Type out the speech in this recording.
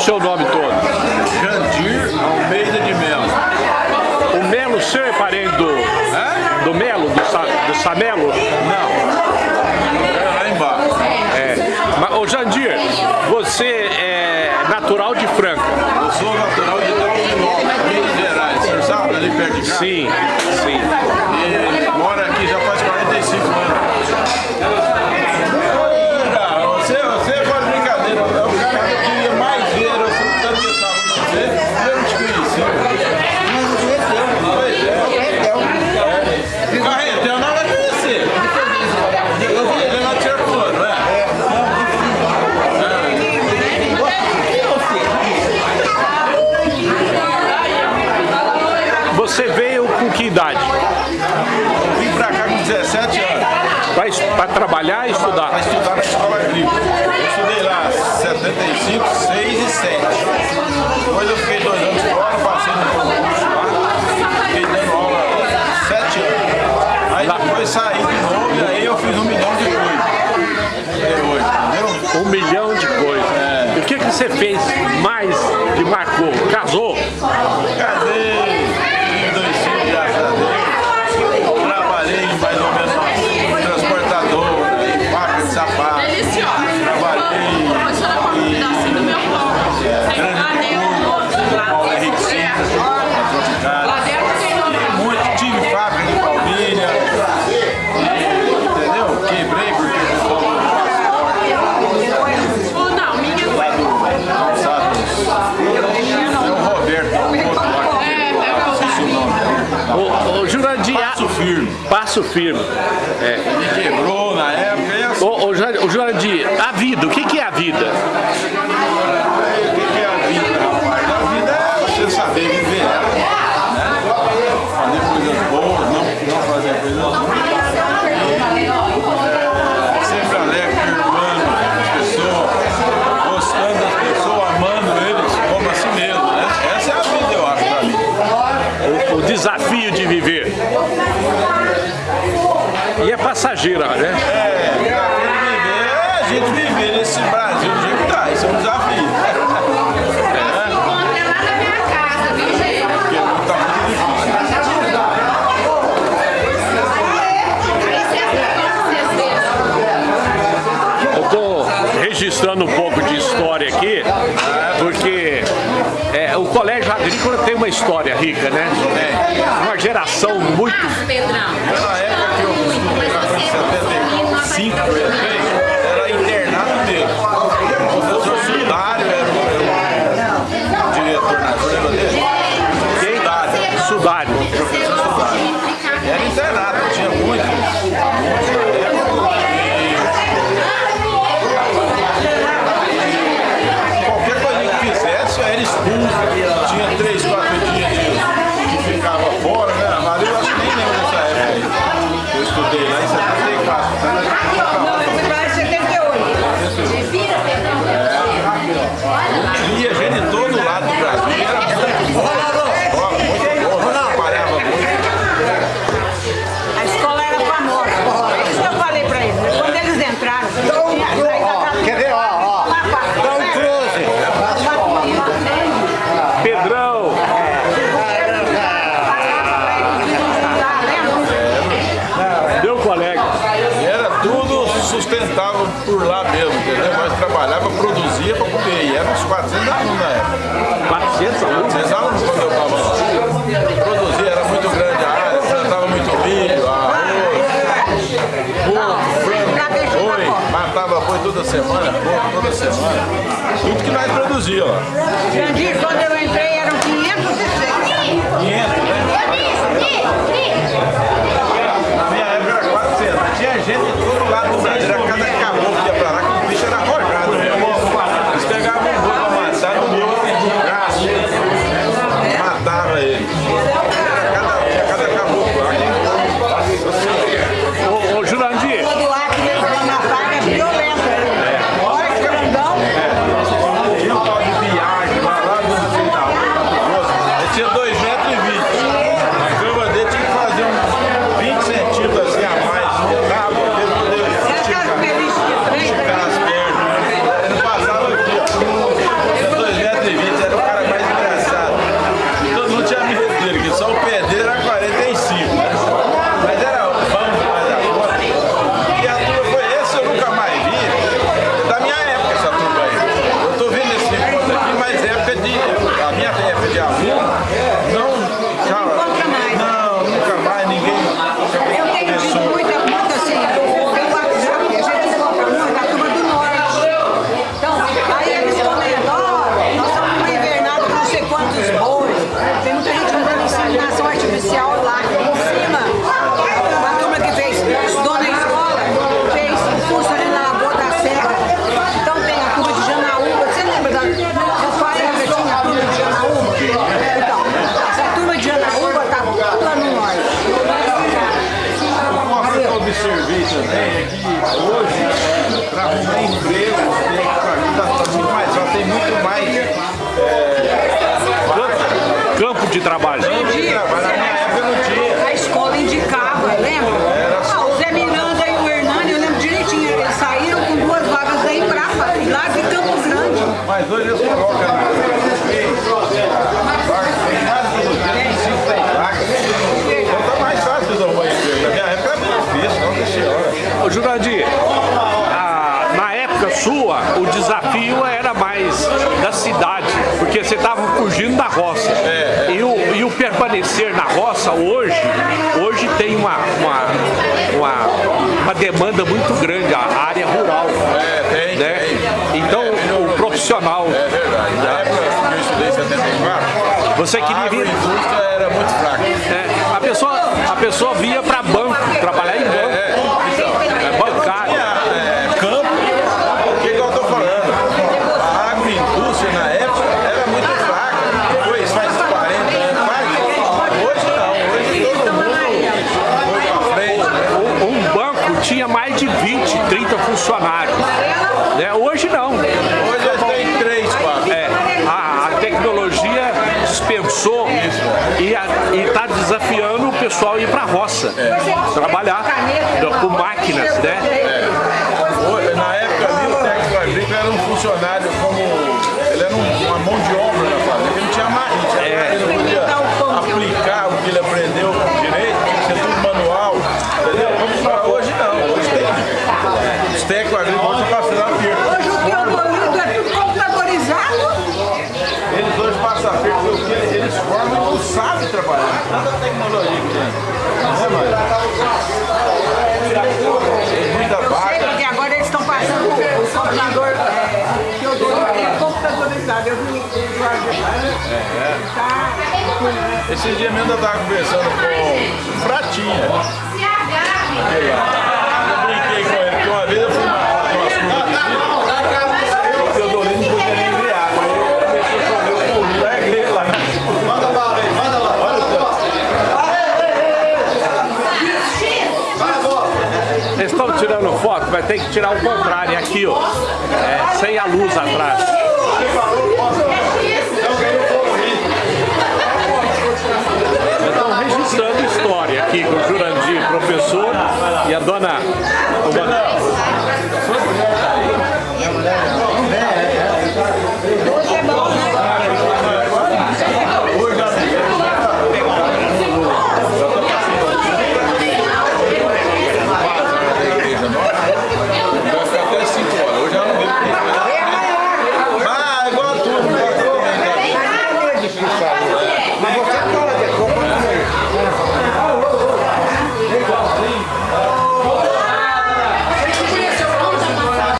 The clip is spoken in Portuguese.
seu nome todo? Jandir Almeida de Melo. O Melo, o senhor é parente do, do Melo, do, Sa, do Samelo? Não. É lá embaixo. É. Mas, ô Jandir, você é natural de Franca? Eu sou natural de Dalfinópolis, Minas Gerais. O senhor sabe, ali perto de casa? Sim, sim. E mora aqui já faz 45 anos. Ah, Você, você faz brincadeira. É o cara que eu queria mais ver. Eu sempre tanto gostava de você. Eu não te conheci. Pois é. Carretel não vai conhecer. Eu vi ele lá de Arthur, não é? Você veio com que idade? Eu vim pra cá com 17 anos. Para trabalhar e estudar? para estudar na escola agrícola. Eu estudei lá 75, 6 e 7. Depois eu fiquei dois anos fora, passei no concurso lá, fiquei dando aula 7 anos. Aí depois saí de novo e aí eu fiz um milhão de coisas. Entendeu? Um milhão de coisas. E o que, que você fez mais que marcou? Casou? Passo firme. É. Me quebrou na época e assim, Ô, ô, a vida, o que, que é a vida? É passageira, né? É, é a gente viver nesse Brasil do jeito que tá. Isso é um desafio. Eu tô registrando um pouco de história aqui, porque é, o colégio agrícola tem uma história rica, né? Uma geração muito. Pedrão. 400 alunos na época. 400 alunos. 400 alunos quando eu estava lá. Produzia, era muito grande a área, plantava muito milho, arroz, porco, frango, boi, matava boi toda semana, porco toda semana. Tudo que nós produzia lá. Jandir, quando eu entrei, eram é, de trabalho. Na minha época não tinha. A escola indicava, lembra? Ah, o Zé Miranda e o Hernani, eu lembro direitinho, eles saíram com duas vagas da Embrapa, lá de Campo Grande. Mas hoje eles colocam na. Então tá mais fácil de arrumar emprego. Na minha época era muito difícil, não senhora. Ô Jurandir, a- na época sua, o desafio era mais da cidade, porque você estava fugindo da roça. E, o, permanecer na roça hoje, hoje tem uma, uma, uma, uma demanda muito grande, a área rural. É, tem, Né? tem. Então, o profissional, É verdade. Na época que eu estudei em 74, você queria vir. agroindústria era muito fraca. É, a, pessoa, a pessoa vinha para banco, trabalhar em banco, É, então, é bancário. tinha é, campo, o que, que eu estou falando? A agroindústria na época era muito fraca. Depois faz 40 anos, faz. Hoje não, hoje todo mundo foi pra frente. né? Um banco tinha mais de 20, 30 funcionários. Né? Hoje não. Hoje tem 3, 4. É, a, a tecnologia dispensou e está desafiando o pessoal a ir para a roça, trabalhar com máquinas, né? Hoje, Na época ali, o técnico agrícola era um funcionário como. Ele era um- uma mão de obra na fazenda, ele não tinha marcha, ele não podia aplicar o que ele aprendeu direito, tinha que ser tudo manual, entendeu? Como pra hoje não, hoje tem. Os técnicos agrícolas estão passando a perda. Hoje o Teodorido é tudo computadorizado. Eles hoje passam a perda porque eles, eles formam e não sabem trabalhar. Tanta tecnologia que tem. Né, mãe? Tem muita Sei, vaga. porque agora eles estão passando o computador, é, Teodorido é computadorizado. Eu vi o Jorge. Tá. Esse dia mesmo eu estava conversando com o Pratinha. Eu brinquei com ele, porque uma vez eu fui uma, fazer umas coisas aqui, o Teodolino não podia nem beber água. Aí eu comecei a chover o pulo, larguei ele lá. Manda bala aí, manda bala. Olha o tanto. Eles estão tirando foto, vai ter que tirar o contrário, é aqui, ó. É, sem a luz atrás. Estão registrando história aqui com o Jurandir, professor, e a dona.